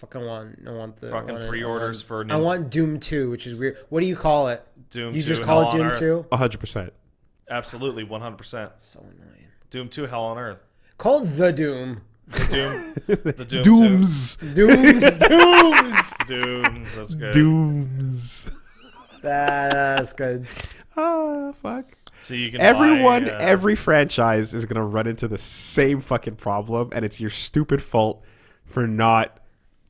Fucking want. I want the Fucking want pre-orders want- for I want Doom Two, which is weird. What do you call it? Doom You 2 just Hell call it Doom Earth. Two. hundred percent. Absolutely, 100%. So annoying. Doom 2 Hell on Earth. Call the Doom. The Doom. the Doom Dooms. Dooms. Dooms. Dooms. That's good. Dooms. That- that's good. Ah, fuck. So you can Everyone, buy, uh, every franchise is gonna run into the same fucking problem, and it's your stupid fault for not,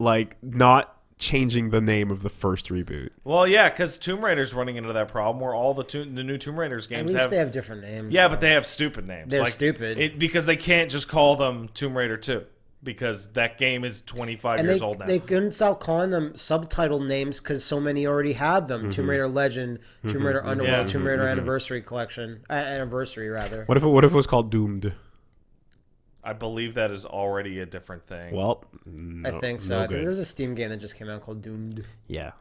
like, not changing the name of the first reboot. Well, yeah, because Tomb Raider's running into that problem where all the to- the new Tomb Raiders games At games least have, they have different names. yeah, but they have stupid names. They're like, stupid. It, because they can't just call them Tomb Raider 2 because that game is 25 and years they, old now. they couldn't stop calling them subtitle names because so many already had them. Mm-hmm. Tomb Raider Legend, Tomb Raider Underworld, Yeah. Tomb Raider Anniversary Collection, uh, Anniversary rather. What if it, what if it was called Doomed? I believe that is already a different thing. Well, I think so. no I think good. there's a Steam game that just came out called Doomed. yeah.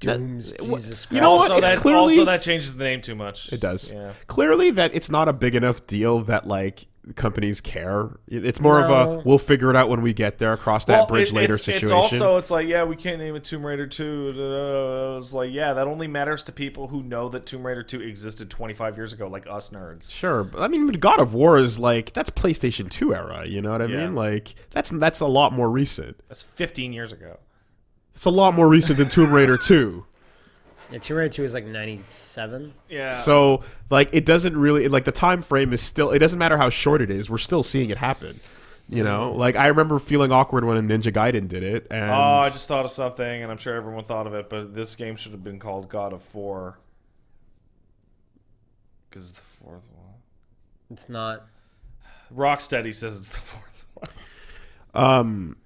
Dooms. That- what- Jesus Christ. you know what? also, that, clearly also that changes the name too much. it does. Yeah. Clearly, that it's not a big enough deal that like companies care. It's more of a we'll figure it out when we get there across that Well, bridge it- later it's, situation. It's also it's like yeah, we can't name it Tomb Raider two. It's like yeah, that only matters to people who know that Tomb Raider two existed 25 years ago, like us nerds. Sure, but I mean, God of War is like that's PlayStation Two era. You know what I Yeah. mean? Like that's that's a lot more recent. That's 15 years ago. It's a lot more recent than Tomb Raider Two. Yeah, Tomb Raider 2 is like 97. Yeah. So like it doesn't really like the time frame is still. It doesn't matter how short it is. We're still seeing it happen. You know, like I remember feeling awkward when Ninja Gaiden did it, and oh, I just thought of something, and I'm sure everyone thought of it, but this game should have been called God of Four. Because it's the fourth one. It's not. Rocksteady says it's the fourth one. um,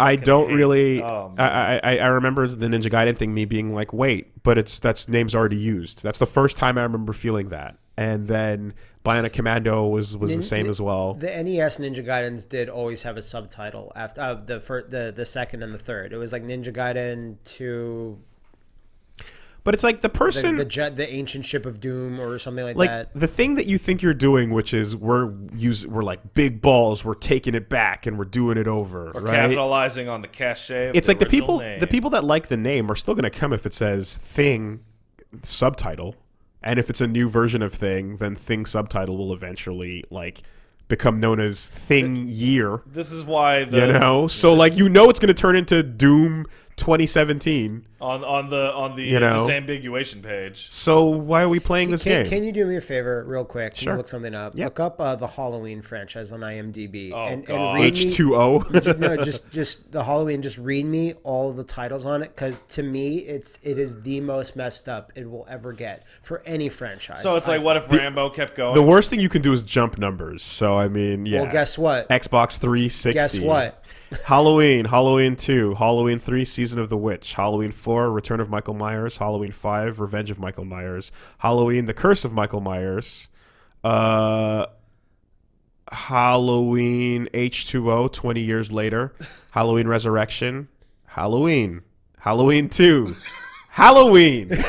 I fucking don't hate- really. oh, I, I I remember the Ninja Gaiden thing, me being like, wait, but it's that's name's already used. That's the first time I remember feeling that. And then Bionic Commando was was the same as well. The NES Ninja Gaidens did always have a subtitle after uh, the first, the the second and the third. It was like Ninja Gaiden to But it's like the the person the, jet, the ancient ship of doom or something like, like that. the thing that you think you're doing, which is we're use we're like big balls, we're taking it back and we're doing it over, We're right? capitalizing on the cachet. Of It's like the people name. the people that like the name are still going to come if it says thing subtitle, and if it's a new version of thing, then thing subtitle will eventually like become known as thing year. This is why the You know, so like you know it's going to turn into Doom 2017. On on the on the You know? disambiguation page. So why are we playing this Can, game? can you do me a favor, real quick? Can Sure. you look something up? Yeah. Look up uh, the Halloween franchise on IMDb Oh, and, God. and read me. H2O. no, just just the Halloween. Just read me all of the titles on it, because to me, it's it is the most messed up it will ever get for any franchise. So it's like, I- what if Rambo kept going? the worst thing you can do is jump numbers. So I mean, yeah. Well, guess what? Xbox 360. Guess what? Halloween, Halloween 2, Halloween 3, Season of the Witch, Halloween 4, Return of Michael Myers, Halloween 5, Revenge of Michael Myers, Halloween, The Curse of Michael Myers, uh, Halloween H2O, 20 years later, Halloween Resurrection, Halloween, Halloween 2, Halloween.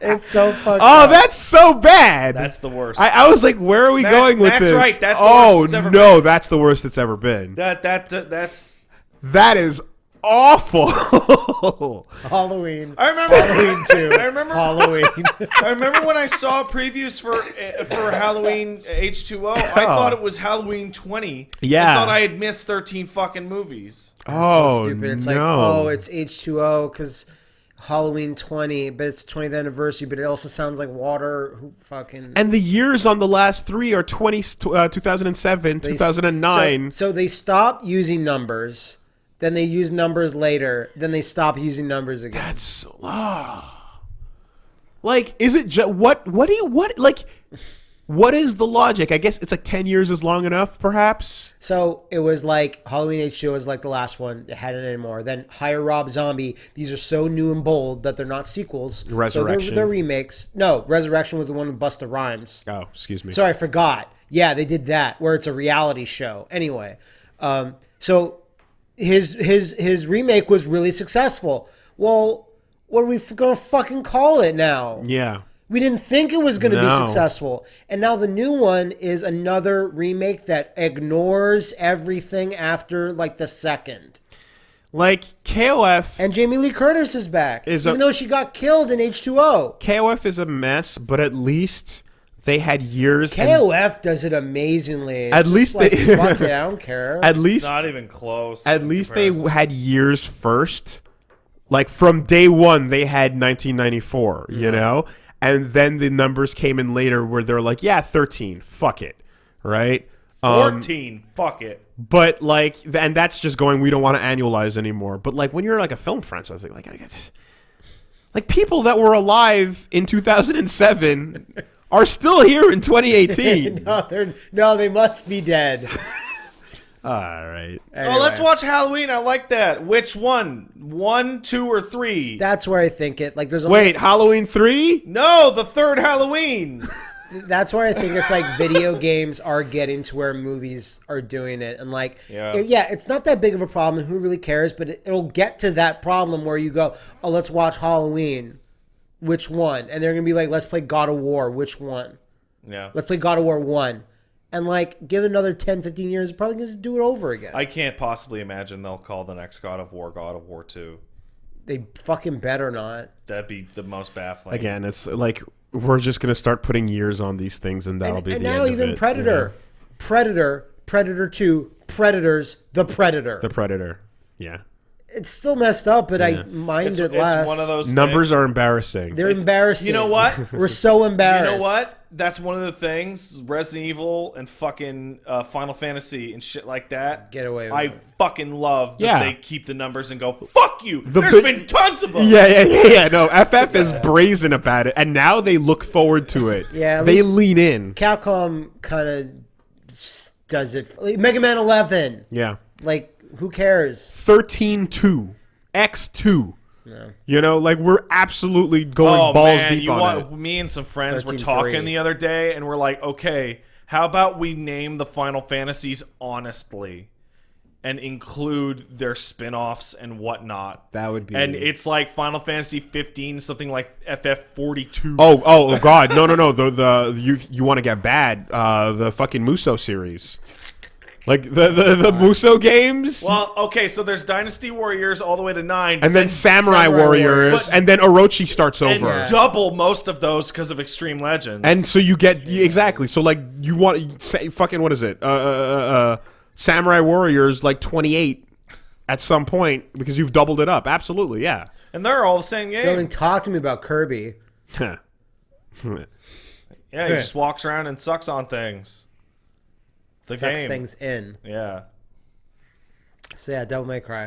It's so fucked Oh, up. that's so bad. That's the worst. I, I was like, where are we That's- going with that's this? right, that's the oh worst it's ever no, that's the worst it's ever been. that that that's. That is awful. Halloween. I remember. Halloween too. I remember. Halloween. I remember when I saw previews for uh, for Halloween H two O. I thought it was Halloween twenty. Yeah. I thought I had missed thirteen fucking movies. oh so stupid. It's no. like, oh, it's H2O because Halloween 20, but it's 20th anniversary, but it also sounds like water. Who fucking. and the years on the last three are 20, uh, 2007, they- 2009. So, so they stop using numbers, then they use numbers later, then they stop using numbers again. That's so, ah. like, is it just what? What do you what like? What is the logic? I guess it's like ten years is long enough, perhaps. So it was like Halloween H2 was like the last one. It hadn't anymore. Then Hire Rob Zombie. These are so new and bold that they're not sequels. So Resurrection. they're, they're remakes. No, Resurrection was the one with Busta Rhymes. Oh, excuse me. Sorry, I forgot. Yeah, they did that where it's a reality show. Anyway, um, so his his his remake was really successful. Well, what are we gonna fucking call it now? Yeah. We didn't think it was going to No. be successful. And now the new one is another remake that ignores everything after like the second. Like KOF, And Jamie Lee Curtis is back. Is a- even though she got killed in H2O. KOF is a mess, but at least they had years. and- KOF does it amazingly. It's At least like, they- fuck it, I don't care. at It's least not even close. At in least they had years first. Like from day one, they had 1994, you mm-hmm. know? And then the numbers came in later where they're like, yeah, 13, fuck it, right? Um, 14. Fuck it. but like, and that's just going, we don't want to annualize anymore. But like when you're like a film franchise, like, like, I guess, like people that were alive in 2007 are still here in 2018. no, they're, no, they must be dead. All right. Oh, let's watch Halloween. I like that. Which one? One, two, or three? That's where I think it like there's only, Wait, Halloween 3? no, the third Halloween. that's where I think it's like video games are getting to where movies are doing it, and like, Yeah. it- yeah, it's not that big of a problem. Who really cares? But it, it'll get to that problem where you go, oh, let's watch Halloween. Which one? And they're gonna be like, let's play God of War. Which one? yeah. Let's play God of War one. And like, give it another 10, 15 years, probably gonna just do it over again. I can't possibly imagine they'll call the next God of War God of War 2. they fucking better not. That'd be the most baffling. Again, it's like we're just gonna start putting years on these things, and that'll and, be and the now end even of it, Predator, you know? Predator, Predator Two, Predators, the Predator. the Predator. Yeah, it's still messed up, but Yeah. I mind it's, it it's less. one of those numbers things- are embarrassing. They're It's- embarrassing. You know what? We're so embarrassed. You embarrassed. know what? That's one of the things Resident Evil and fucking uh, Final Fantasy and shit like that. Get away with I it. fucking love that Yeah. they keep the numbers and go, fuck you. The There's bi- been tons of them. yeah, yeah, yeah, yeah. No, FF is brazen about it, and now they look forward to it. Yeah, at they least- lean in. Capcom kind of does it. Like, Mega Man 11. Yeah, Like, who cares? 13-2, X2. You know, like we're absolutely going Oh balls man, deep you on want it. me and some friends were 13-3. talking the other day, and we're like, okay, how about we name the Final Fantasies honestly, and include their spin-offs and whatnot. That would be. And it's like Final Fantasy 15, something like FF 42. Oh, oh, oh, God! No, no, no. The the you you want to get bad? Uh, the fucking Musou series, like the the, the Musou games, Well, okay, so there's Dynasty Warriors all the way to nine, and then Samurai, Samurai Warriors, Warriors. But- and then Orochi starts and over. double most of those because of Extreme Legends. And so you get yeah, exactly. So like you want say fucking what is it? Uh, uh, uh, uh, Samurai Warriors like twenty eight at some point because you've doubled it up. Absolutely, yeah. and they're all the same game. Don't even talk to me about Kirby. yeah, he just walks around and sucks on things. The Sucks game. things in. Yeah. So yeah, Devil May Cry.